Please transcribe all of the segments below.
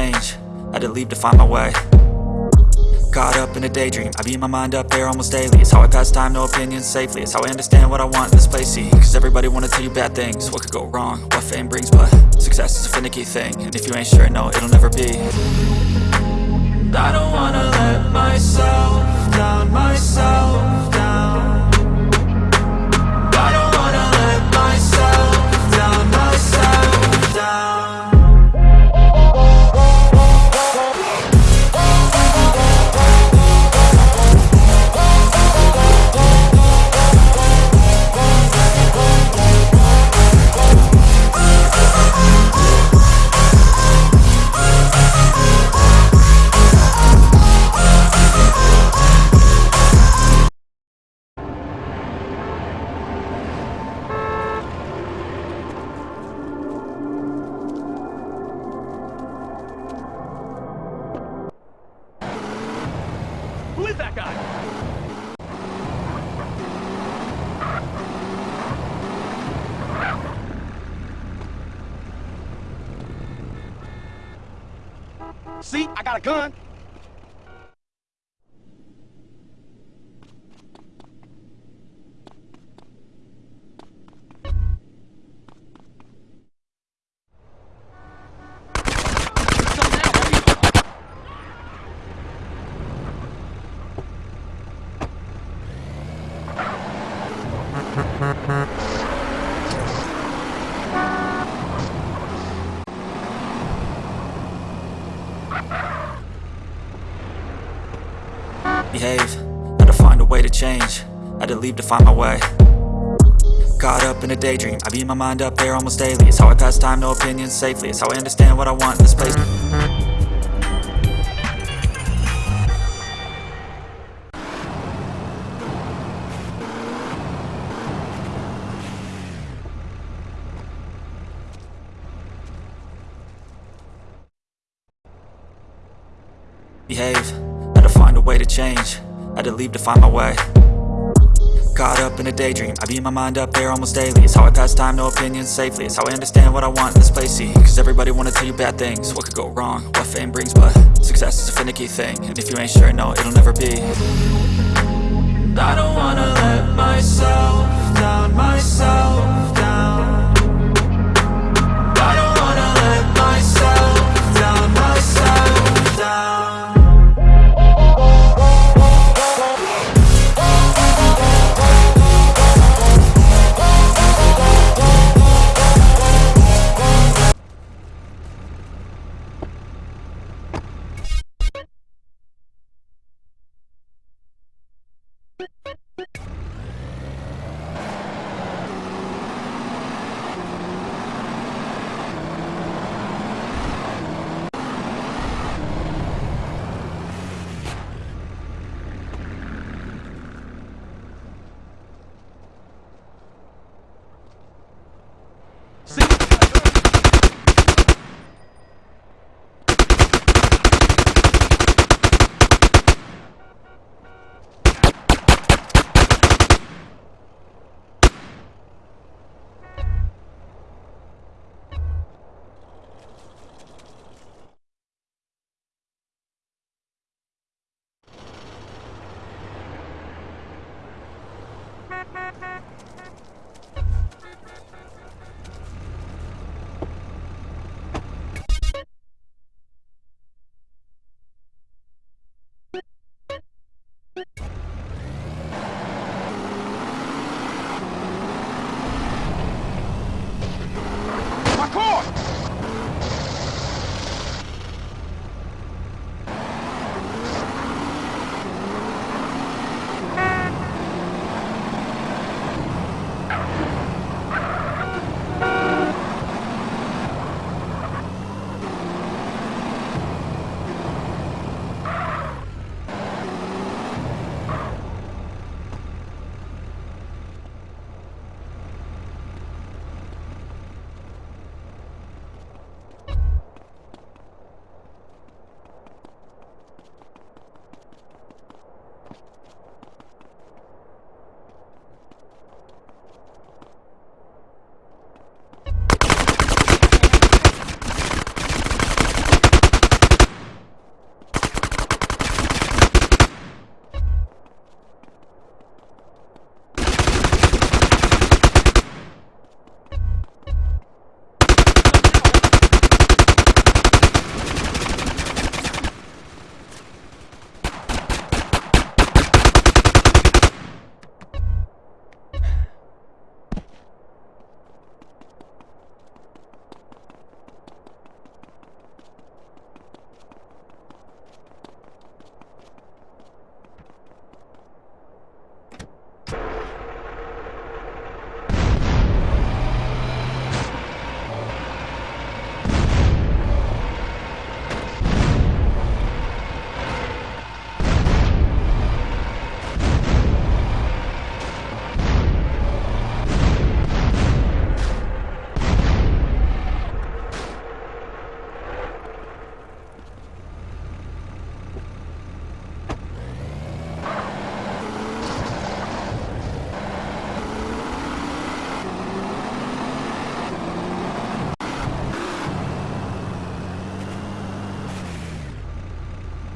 change. Had to leave to find my way. Caught up in a daydream. I beat my mind up there almost daily. It's how I pass time, no opinions safely. It's how I understand what I want in this place, see Cause everybody wanna tell you bad things. What could go wrong, what fame brings But success is a finicky thing. And if you ain't sure, no, it'll never be Is that guy? See, I got a gun. Behave. Had to find a way to change. Had to leave to find my way. Caught up in a daydream. I beat my mind up there almost daily. It's how I pass time, no opinions safely. It's how I understand what I want in this place. Behave way to change. I Had to leave to find my way. Caught up in a daydream. I beat my mind up there almost daily. It's how I pass time, no opinions safely. It's how I understand what I want in this place, see Cause everybody wanna tell you bad things. What could go wrong, what fame brings But success is a finicky thing. And if you ain't sure, no, it'll never be. I don't wanna let myself down, myself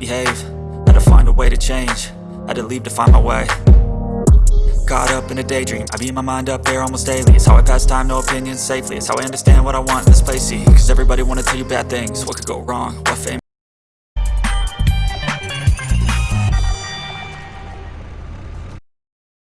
behave. Had to find a way to change. Had to leave to find my way. Caught up in a daydream. I beat my mind up there almost daily. It's how I pass time, no opinions safely. It's how I understand what I want in this place. See, cause everybody wanna tell you bad things. What could go wrong, what fame